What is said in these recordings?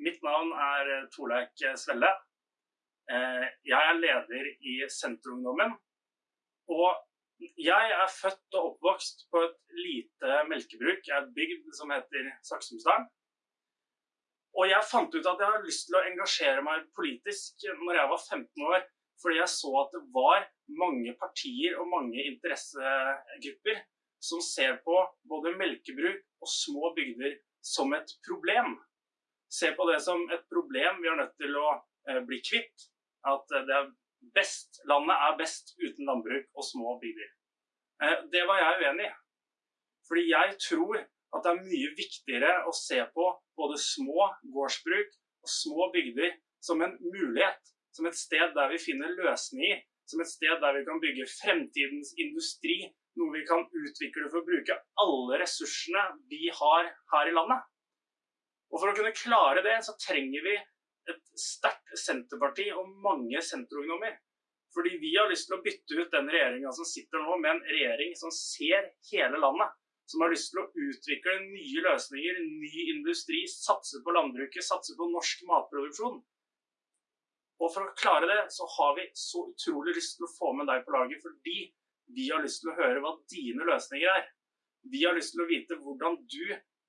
Mitt navn er Torleik Svelle. Eh, jeg er leder i Senterungdommen. Og jeg er født og oppvokst på et lite melkebruk et bygd som heter Saksumsdalen. Og jeg fant ut at jeg hadde lyst til å engasjere meg politisk når jeg var 15 år, fordi jeg så at det var mange partier og mange interessegrupper som ser på både melkebruk og små bygder som et problem. Ser på det som et problem vi er nødt til å eh, bli kvitt. At er best, landet er best uten landbruk og små bygder. Eh, det var jeg uenig i. Fordi jeg tror at det er mye viktigere å se på både små gårdsbruk og små bygder som en mulighet. Som et sted der vi finner løsninger. Som et sted der vi kan bygge fremtidens industri. Noe vi kan utvikle for å bruke alle ressursene vi har her i landet. Og for å kunne klare det, så trenger vi et sterkt Senterparti og mange senterungdommer. Fordi vi har lyst til å bytte ut den regjeringa som sitter nå, med en regjering som ser hele landet. Som har lyst til å utvikle nye løsninger, ny industri, satse på landbruket, satse på norsk matproduksjon. Og for å klare det, så har vi så utrolig lyst til å få med deg på laget, fordi vi har lyst til å høre hva dine løsninger er. Vi har lyst til å vite hvordan du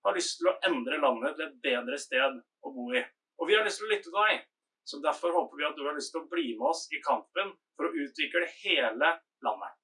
har lyst til å endre landet til et bedre sted å bo i. Og vi har lyst til å lytte til deg. Så derfor håper vi at du har lyst til å bli med oss i kampen for å utvikle hele landet.